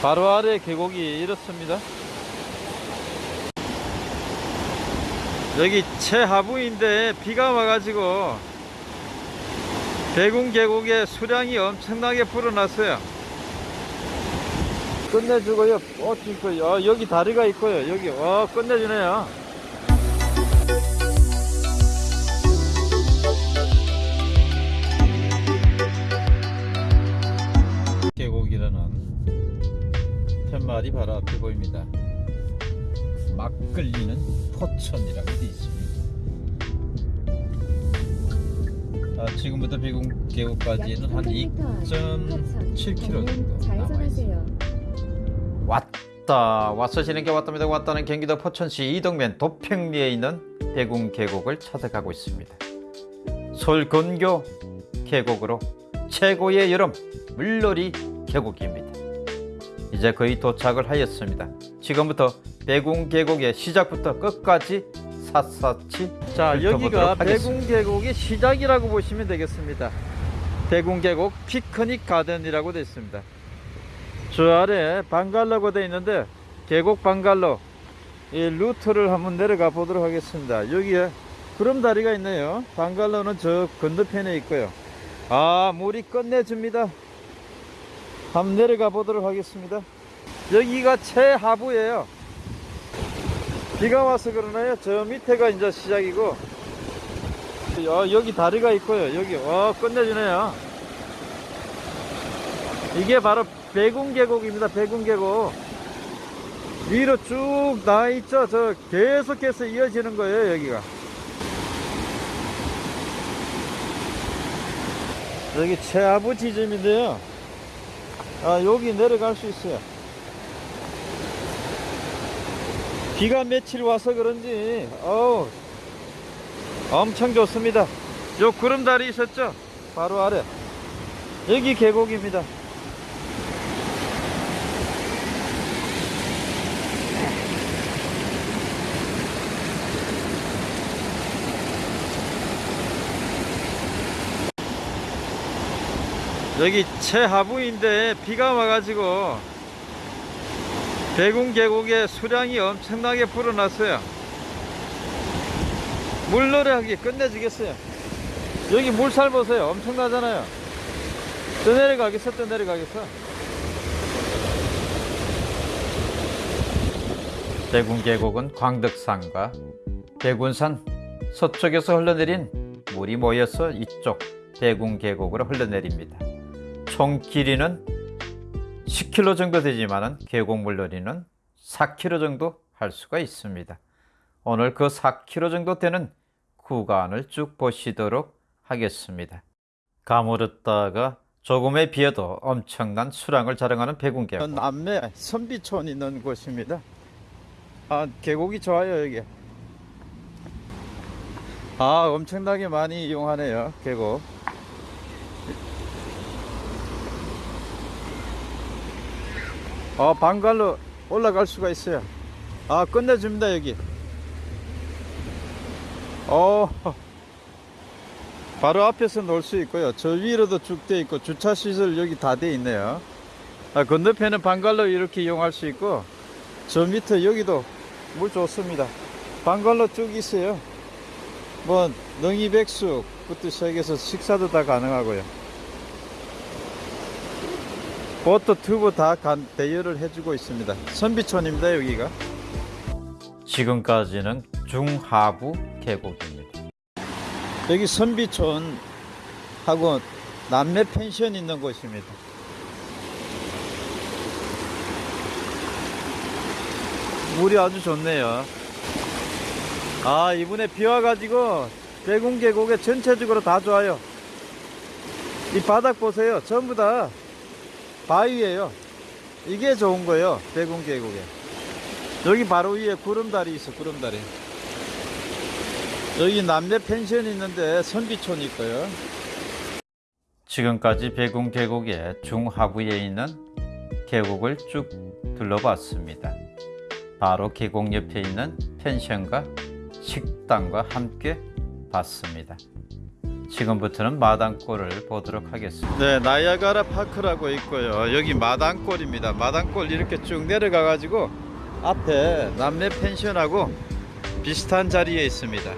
바로 아래 계곡이 이렇습니다. 여기 최하부인데 비가 와가지고 대궁 계곡에 수량이 엄청나게 불어났어요. 끝내주고요. 어, 있고요. 어, 여기 다리가 있고요. 여기 와 끝내주네요. 계곡이라는 팻말이 바로 앞에 보입니다. 막 끌리는 포천이라고 되어 있습니다. 아, 지금부터 배궁 계곡까지는 한 2.7km 정도 남아 있습니다. 왔다 와서 지는게 왔답니다. 왔다는 경기도 포천시 이동면 도평리에 있는 배궁 계곡을 찾아가고 있습니다. 근교 계곡으로 최고의 여름 물놀이 계곡입니다. 이제 거의 도착을 하였습니다. 지금부터 배궁 계곡의 시작부터 끝까지 샅샅이 자 여기가 훑어보도록 배궁 계곡의 시작이라고 보시면 되겠습니다. 배궁 계곡 피크닉 가든이라고 되어 있습니다. 저 아래 방갈로가 되어 있는데 계곡 방갈로 이 루트를 한번 내려가 보도록 하겠습니다. 여기에 구름다리가 있네요. 방갈로는 저 건너편에 있고요. 아 물이 끝내줍니다. 한번 내려가 보도록 하겠습니다. 여기가 최하부예요. 비가 와서 그러나요? 저 밑에가 이제 시작이고 어, 여기 다리가 있고요. 여기 와 끝내주네요. 이게 바로 배궁계곡입니다. 배궁계곡 위로 쭉나 있죠. 저 계속해서 이어지는 거예요. 여기가 여기 최하부 지점인데요. 아 여기 내려갈 수 있어요. 비가 며칠 와서 그런지 어우 엄청 좋습니다. 요 구름다리 있었죠? 바로 아래 여기 계곡입니다. 여기 최하부인데 비가 와가지고 대궁 계곡에 수량이 엄청나게 불어났어요. 물노래하기 끝내주겠어요. 여기 물살 보세요. 엄청나잖아요. 또 내려가겠어, 또 내려가겠어. 대궁 계곡은 광덕산과 대군산 서쪽에서 흘러내린 물이 모여서 이쪽 대궁 계곡으로 흘러내립니다. 총 길이는 10km 정도 되지만 계곡 물 놀이는 4km 정도 할 수가 있습니다. 오늘 그 4km 정도 되는 구간을 쭉 보시도록 하겠습니다. 가물었다가 조금의 비에도 엄청난 수량을 자랑하는 배군계곡 남매 선비촌 있는 곳입니다. 아 계곡이 좋아요 여기. 아 엄청나게 많이 이용하네요 계곡. 어, 방갈로 올라갈 수가 있어요. 아, 끝내줍니다, 여기. 어, 바로 앞에서 놀 수 있고요. 저 위로도 쭉 돼 있고, 주차시설 여기 다 돼 있네요. 아, 건너편은 방갈로 이렇게 이용할 수 있고, 저 밑에 여기도 물 좋습니다. 방갈로 쭉 있어요. 뭐, 능이백숙부터 시작해서 식사도 다 가능하고요. 보트 튜브 다 간, 대여를 해주고 있습니다. 선비촌입니다, 여기가. 지금까지는 중하부 계곡입니다. 여기 선비촌 하고 남매 펜션 있는 곳입니다. 물이 아주 좋네요. 아, 이번에 비 와가지고 대궁 계곡에 전체적으로 다 좋아요. 이 바닥 보세요. 전부 다 바위에요. 이게 좋은 거예요. 대궁 계곡에. 여기 바로 위에 구름다리 있어, 구름다리. 여기 남녀 펜션 있는데 선비촌 있고요. 지금까지 배궁 계곡의 중하부에 있는 계곡을 쭉 둘러봤습니다. 바로 계곡 옆에 있는 펜션과 식당과 함께 봤습니다. 지금부터는 마당골을 보도록 하겠습니다. 네, 나이아가라 파크라고 있고요. 여기 마당골입니다. 마당골 이렇게 쭉 내려가 가지고 앞에 남매 펜션하고 비슷한 자리에 있습니다.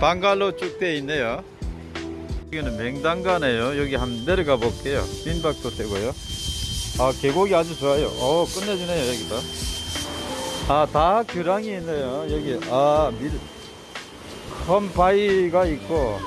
방갈로 쭉 돼 있네요. 여기는 맹단가네요. 여기 한번 내려가 볼게요. 민박도 되고요. 아, 계곡이 아주 좋아요. 어, 끝내주네요, 여기도. 아, 다 규랑이 있네요. 여기, 아, 밀, 큰 바위가 있고,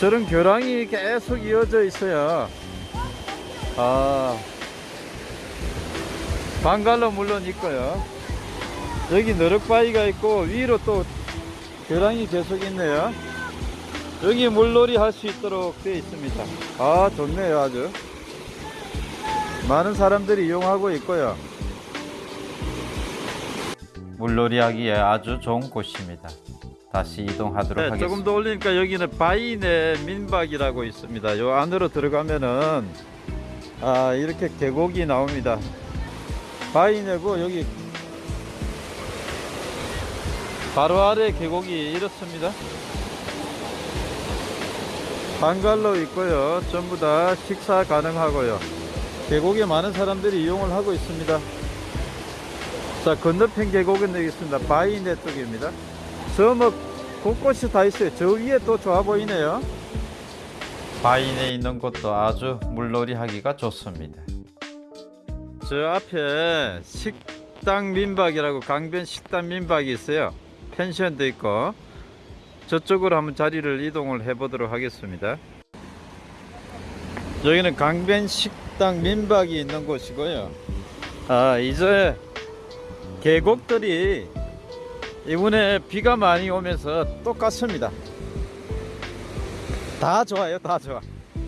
저런 교랑이 계속 이어져 있어요. 아, 방갈로 물론 있고요. 여기 너럭바위가 있고, 위로 또 교랑이 계속 있네요. 여기 물놀이 할 수 있도록 되어 있습니다. 아, 좋네요, 아주. 많은 사람들이 이용하고 있고요. 물놀이 하기에 아주 좋은 곳입니다. 다시 이동하도록 네, 하겠습니다. 조금 더 올리니까 여기는 바이네 민박이라고 있습니다. 요 안으로 들어가면은 아 이렇게 계곡이 나옵니다. 바이네고 여기 바로 아래 계곡이 이렇습니다. 방갈로 있고요. 전부 다 식사 가능하고요. 계곡에 많은 사람들이 이용을 하고 있습니다. 자 건너편 계곡은 여기 있습니다. 바이네 쪽입니다. 저뭐 곳곳이 다 있어요. 저 위에 또 좋아 보이네요. 바인에 있는 곳도 아주 물놀이 하기가 좋습니다. 저 앞에 식당 민박이라고 강변 식당 민박이 있어요. 펜션도 있고 저쪽으로 한번 자리를 이동을 해 보도록 하겠습니다. 여기는 강변 식당 민박이 있는 곳이고요. 아 이제 계곡들이 이번에 비가 많이 오면서 똑같습니다. 다 좋아요, 다 좋아.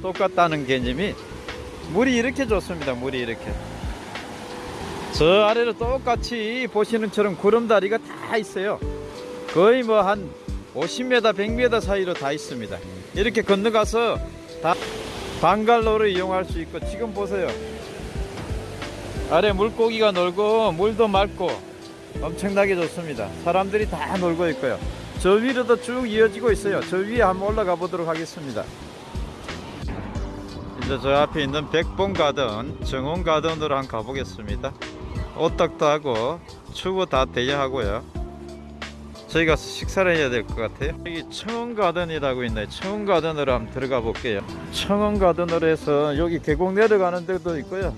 똑같다는 개념이 물이 이렇게 좋습니다. 물이 이렇게. 저 아래로 똑같이 보시는 처럼 구름다리가 다 있어요. 거의 뭐 한 50m, 100m 사이로 다 있습니다. 이렇게 건너가서 다 방갈로를 이용할 수 있고 지금 보세요. 아래 물고기가 놀고 물도 맑고 엄청나게 좋습니다. 사람들이 다 놀고 있고요. 저 위로도 쭉 이어지고 있어요. 저 위에 한번 올라가 보도록 하겠습니다. 이제 저 앞에 있는 백봉 가든, 정원 가든으로 한번 가보겠습니다. 오딱도 하고 추구 다 대여하고요. 저희 가서 식사를 해야 될 것 같아요. 여기 청원 가든이라고 있네요. 청원 가든으로 한번 들어가 볼게요. 청원 가든으로 해서 여기 계곡 내려가는 데도 있고요.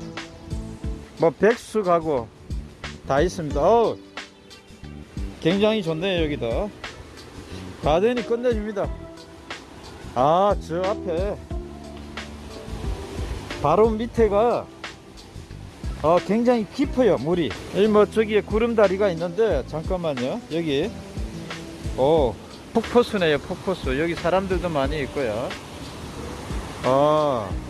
뭐 백수 가고 다 있습니다. 어우, 굉장히 좋네요 여기도. 가든이 끝내줍니다. 아, 저 앞에 바로 밑에가 어, 굉장히 깊어요 물이. 여기 뭐 저기에 구름다리가 있는데 잠깐만요. 여기 오 폭포수네요 폭포수. 여기 사람들도 많이 있고요. 어.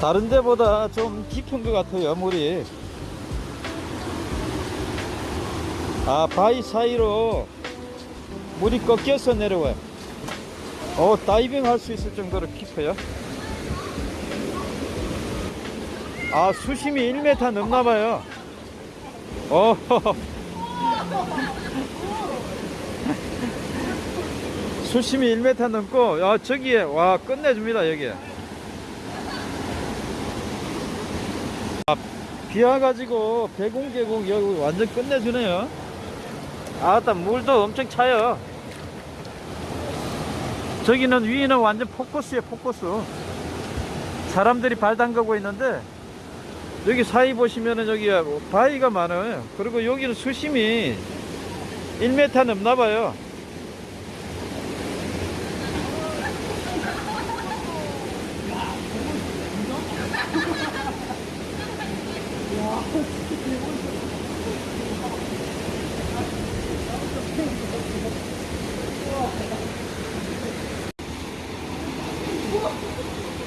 다른 데보다 좀 깊은 것 같아요 물이. 아 바위 사이로 물이 꺾여서 내려와요. 어 다이빙 할 수 있을 정도로 깊어요. 아 수심이 1m 넘나봐요. 어 수심이 1m 넘고 아 저기에 와 끝내줍니다 여기 비 와가지고 배공계곡 여기 완전 끝내주네요. 아따 물도 엄청 차요. 저기는 위에는 완전 폭포수에 폭포수. 사람들이 발 담그고 있는데 여기 사이 보시면은 여기 바위가 많아요. 그리고 여기는 수심이 1m 넘나 봐요.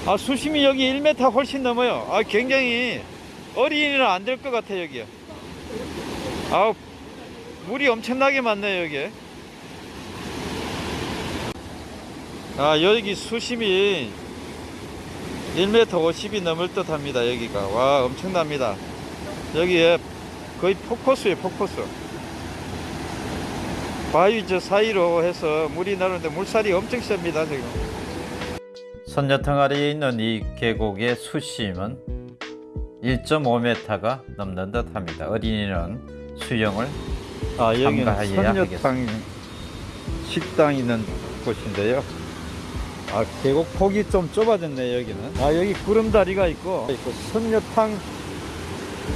아 수심이 여기 1m 훨씬 넘어요. 아 굉장히 어린이는 안 될 것 같아 여기. 아 물이 엄청나게 많네 여기. 아 여기 수심이 1m 50이 넘을 듯 합니다 여기가. 와 엄청납니다. 여기에 거의 폭포수예요 폭포수 바위 저 사이로 해서 물이 나오는데 물살이 엄청 셉니다 지금 선녀탕 아래에 있는 이 계곡의 수심은 1.5m가 넘는 듯 합니다 어린이는 수영을 아 여기는 선녀탕 식당 있는 곳인데요. 아 계곡 폭이 좀 좁아졌네 여기는. 아 여기 구름다리가 있고 있고 선녀탕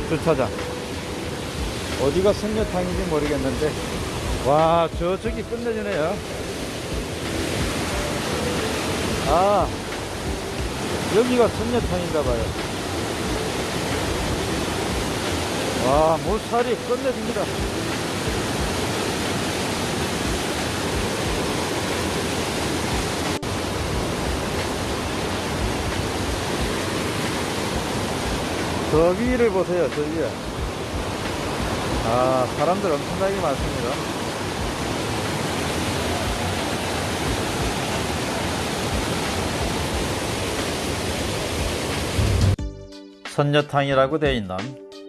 주차장. 어디가 선녀탕인지 모르겠는데 와 저쪽이 끝내주네요. 아 여기가 선녀탕인가 봐요. 와 물살이 끝내줍니다. 저 위를 보세요, 저 위에. 아, 사람들 엄청나게 많습니다. 선녀탕이라고 되어 있는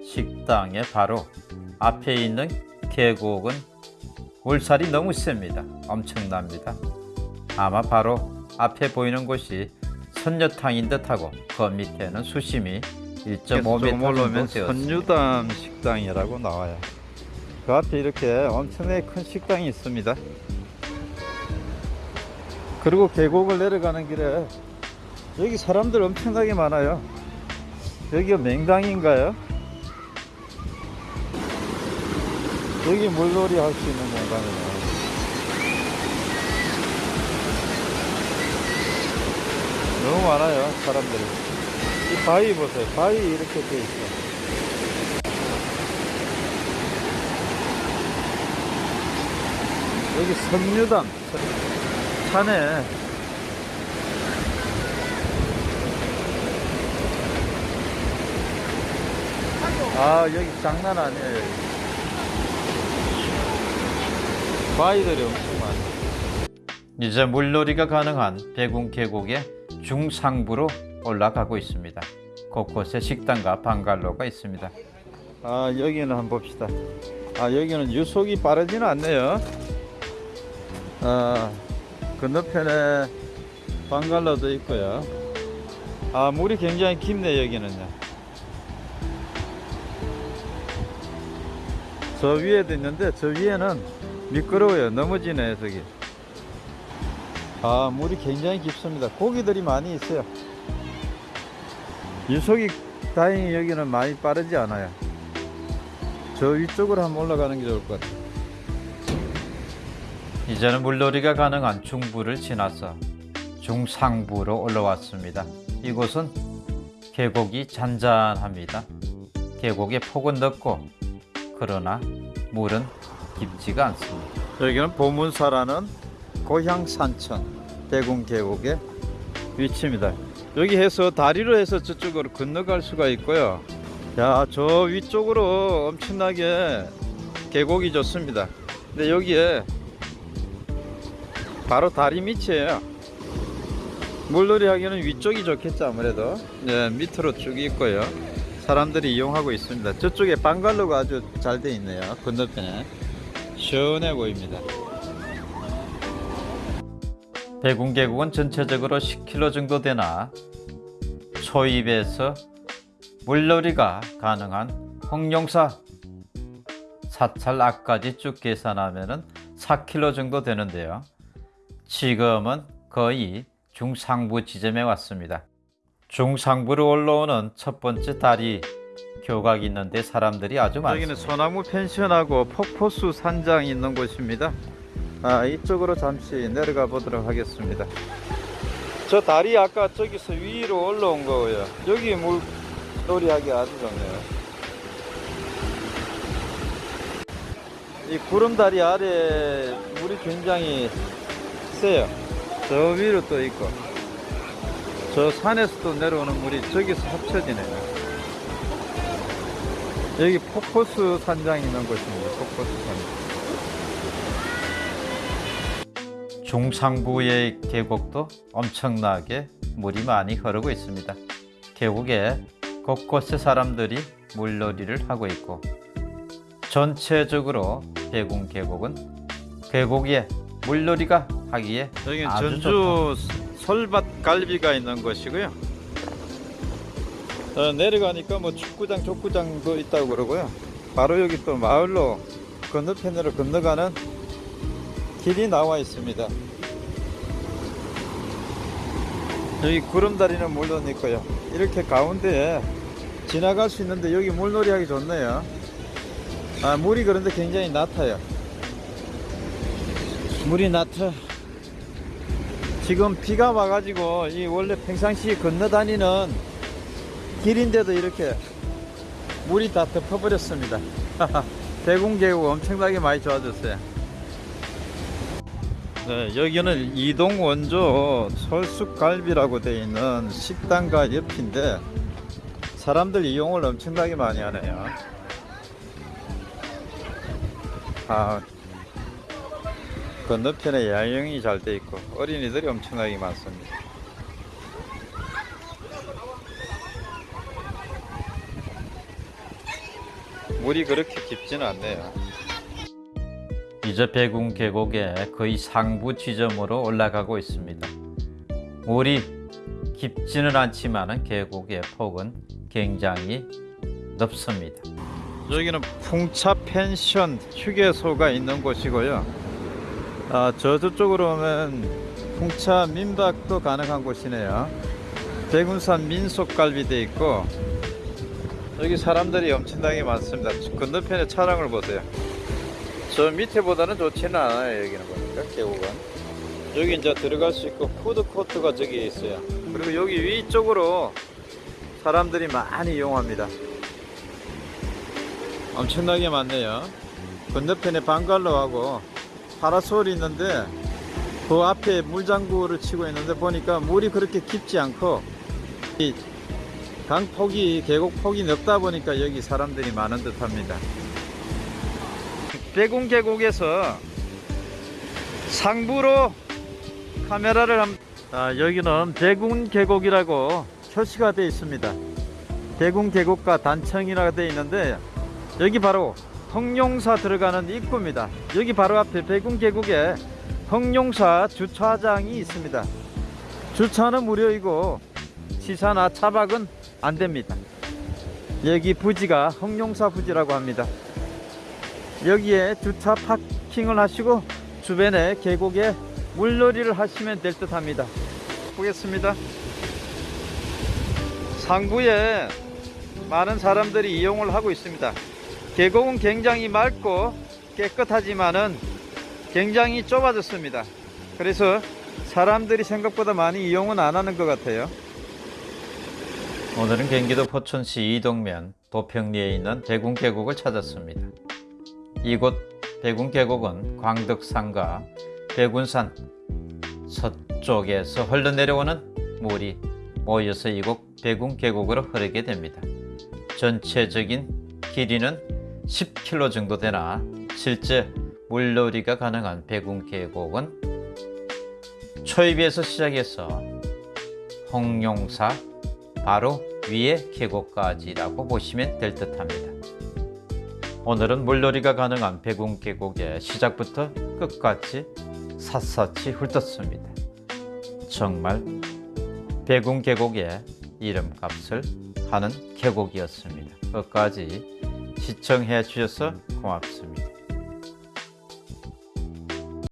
식당의 바로 앞에 있는 계곡은 물살이 너무 셉니다. 엄청납니다. 아마 바로 앞에 보이는 곳이 선녀탕인 듯하고 그 밑에는 수심이 1.5m 정도 올라오면. 선유담 식당이라고 나와요. 그 앞에 이렇게 엄청나게 큰 식당이 있습니다. 그리고 계곡을 내려가는 길에 여기 사람들 엄청나게 많아요. 여기가 맹당인가요? 여기 물놀이 할 수 있는 공간이네. 너무 많아요, 사람들이. 이 바위 보세요. 바위 이렇게 돼 있어. 여기 석류담 산에 아 여기 장난 아니에요. 여기. 바위들이 엄청 많아. 이제 물놀이가 가능한 백운 계곡의 중상부로 올라가고 있습니다. 곳곳에 식당과 방갈로가 있습니다. 아 여기는 한번 봅시다 아 여기는 유속이 빠르지는 않네요 아 건너편에 방갈로도 있고요 아 물이 굉장히 깊네 여기는요 저 위에도 있는데 저 위에는 미끄러워요 넘어지네 저기 아 물이 굉장히 깊습니다 고기들이 많이 있어요 유속이 다행히 여기는 많이 빠르지 않아요 저 위쪽으로 한번 올라가는 게 좋을 것 같아요. 이제는 물놀이가 가능한 중부를 지나서 중상부로 올라왔습니다. 이곳은 계곡이 잔잔합니다. 계곡의 폭은 넓고 그러나 물은 깊지가 않습니다. 여기는 보문사라는 고향 산천 대군 계곡의 위치입니다. 여기 해서 다리로 해서 저쪽으로 건너갈 수가 있고요. 야, 저 위쪽으로 엄청나게 계곡이 좋습니다. 근데 여기에 바로 다리 밑이에요. 물놀이 하기에는 위쪽이 좋겠죠, 아무래도. 네, 밑으로 쭉 있고요. 사람들이 이용하고 있습니다. 저쪽에 방갈로가 아주 잘 돼 있네요. 건너편에. 시원해 보입니다. 백운 계곡은 전체적으로 10km 정도 되나 초입에서 물놀이가 가능한 홍룡사 사찰 앞까지 쭉 계산하면 4km 정도 되는데요. 지금은 거의 중상부 지점에 왔습니다. 중상부로 올라오는 첫 번째 다리 교각이 있는데 사람들이 아주 여기는 많습니다. 소나무 펜션하고 폭포수 산장 있는 곳입니다. 아, 이쪽으로 잠시 내려가 보도록 하겠습니다. 저 다리 아까 저기서 위로 올라온 거예요. 여기 물놀이 하기 아주 좋네요. 이 구름다리 아래 물이 굉장히 세요. 저 위로 또 있고. 저 산에서도 내려오는 물이 저기서 합쳐지네요. 여기 폭포수 산장 있는 곳입니다. 폭포수 산장. 중상부의 계곡도 엄청나게 물이 많이 흐르고 있습니다. 계곡에 곳곳에 사람들이 물놀이를 하고 있고 전체적으로 대궁 계곡은 계곡에 물놀이가 하기에 여기는 아주 전주 설밭 갈비가 있는 곳이고요. 어, 내려가니까 뭐 축구장, 족구장도 있다고 그러고요. 바로 여기 또 마을로 건너편으로 건너가는 길이 나와 있습니다. 여기 구름다리는 물론 있고요. 이렇게 가운데에 지나갈 수 있는데 여기 물놀이 하기 좋네요. 아, 물이 그런데 굉장히 낮아요. 물이 낮아. 지금 비가 와가지고 이 원래 평상시 건너 다니는 길인데도 이렇게 물이 다 덮어버렸습니다. 대궁계곡 엄청나게 많이 좋아졌어요. 네, 여기는 이동 원조 설숙갈비라고 되어 있는 식당과 옆인데 사람들 이용을 엄청나게 많이 하네요. 아, 건너편에 야영이 잘 돼 있고 어린이들이 엄청나게 많습니다. 물이 그렇게 깊지는 않네요. 이제 배궁 계곡의 거의 상부 지점으로 올라가고 있습니다. 물이 깊지는 않지만 계곡의 폭은 굉장히 넓습니다. 여기는 풍차 펜션 휴게소가 있는 곳이고요. 아, 저 저쪽으로 오면 풍차 민박도 가능한 곳이네요. 대군산 민속갈비도 있고 여기 사람들이 엄청나게 많습니다. 건너편에 차량을 보세요. 저 밑에보다는 좋지는 않아요. 여기는 보니까 계곡은. 여기 이제 들어갈 수 있고 food court가 저기 있어요. 그리고 여기 위쪽으로 사람들이 많이 이용합니다. 엄청나게 많네요. 건너편에 방갈로하고 파라솔이 있는데 그 앞에 물장구를 치고 있는데 보니까 물이 그렇게 깊지 않고 이 강폭이 계곡폭이 넓다 보니까 여기 사람들이 많은 듯 합니다. 배궁 계곡에서 상부로 카메라를 한 아, 여기는 배궁 계곡이라고 표시가 되어 있습니다. 배궁 계곡과 단청이라고 되어 있는데 여기 바로 흑룡사 들어가는 입구입니다. 여기 바로 앞에 배궁 계곡에 흑룡사 주차장이 있습니다. 주차는 무료이고 시사나 차박은 안 됩니다. 여기 부지가 흑룡사 부지라고 합니다. 여기에 주차 파킹을 하시고 주변에 계곡에 물놀이를 하시면 될 듯 합니다. 보겠습니다. 상부에 많은 사람들이 이용을 하고 있습니다. 계곡은 굉장히 맑고 깨끗하지만은 굉장히 좁아졌습니다. 그래서 사람들이 생각보다 많이 이용은 안 하는 것 같아요. 오늘은 경기도 포천시 이동면 도평리에 있는 대궁 계곡을 찾았습니다. 이곳 대궁 계곡은 광덕산과 백운산 서쪽에서 흘러내려오는 물이 모여서 이곳 대궁 계곡으로 흐르게 됩니다. 전체적인 길이는 10km 정도 되나 실제 물놀이가 가능한 백운 계곡은 초입에서 시작해서 홍룡사 바로 위에 계곡까지라고 보시면 될 듯 합니다. 오늘은 물놀이가 가능한 백운 계곡의 시작부터 끝까지 샅샅이 훑었습니다. 정말 백운 계곡의 이름값을 하는 계곡이었습니다. 끝까지 시청해 주셔서 고맙습니다.